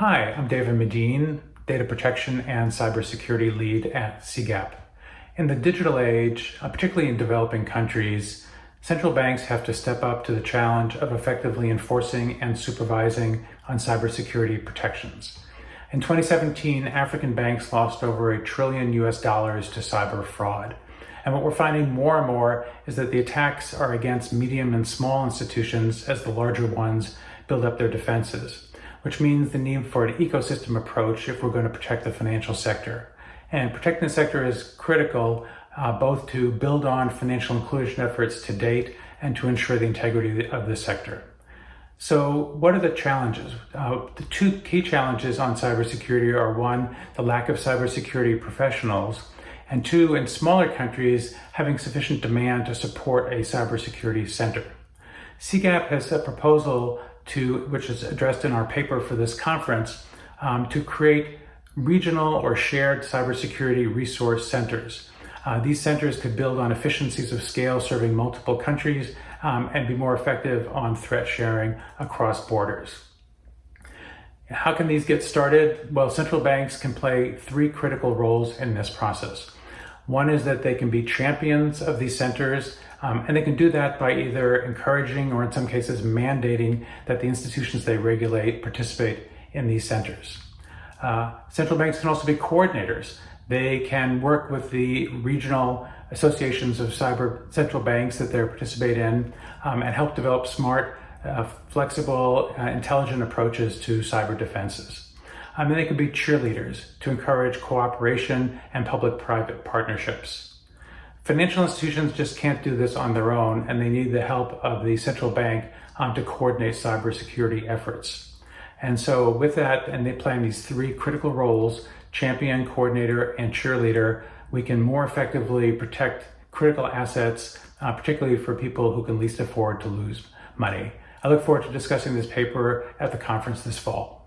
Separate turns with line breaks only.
Hi, I'm David Medine, Data Protection and Cybersecurity Lead at CGAP. In the digital age, uh, particularly in developing countries, central banks have to step up to the challenge of effectively enforcing and supervising on cybersecurity protections. In 2017, African banks lost over a trillion US dollars to cyber fraud. And what we're finding more and more is that the attacks are against medium and small institutions as the larger ones build up their defenses which means the need for an ecosystem approach if we're going to protect the financial sector. And protecting the sector is critical uh, both to build on financial inclusion efforts to date and to ensure the integrity of the sector. So what are the challenges? Uh, the two key challenges on cybersecurity are one, the lack of cybersecurity professionals, and two, in smaller countries, having sufficient demand to support a cybersecurity center. CGAP has a proposal to, which is addressed in our paper for this conference, um, to create regional or shared cybersecurity resource centers. Uh, these centers could build on efficiencies of scale serving multiple countries um, and be more effective on threat sharing across borders. How can these get started? Well, central banks can play three critical roles in this process. One is that they can be champions of these centers, um, and they can do that by either encouraging or in some cases mandating that the institutions they regulate participate in these centers. Uh, central banks can also be coordinators. They can work with the regional associations of cyber central banks that they participate in um, and help develop smart, uh, flexible, uh, intelligent approaches to cyber defenses. I mean, they could be cheerleaders to encourage cooperation and public-private partnerships. Financial institutions just can't do this on their own, and they need the help of the central bank um, to coordinate cybersecurity efforts. And so with that, and they play these three critical roles, champion, coordinator, and cheerleader, we can more effectively protect critical assets, uh, particularly for people who can least afford to lose money. I look forward to discussing this paper at the conference this fall.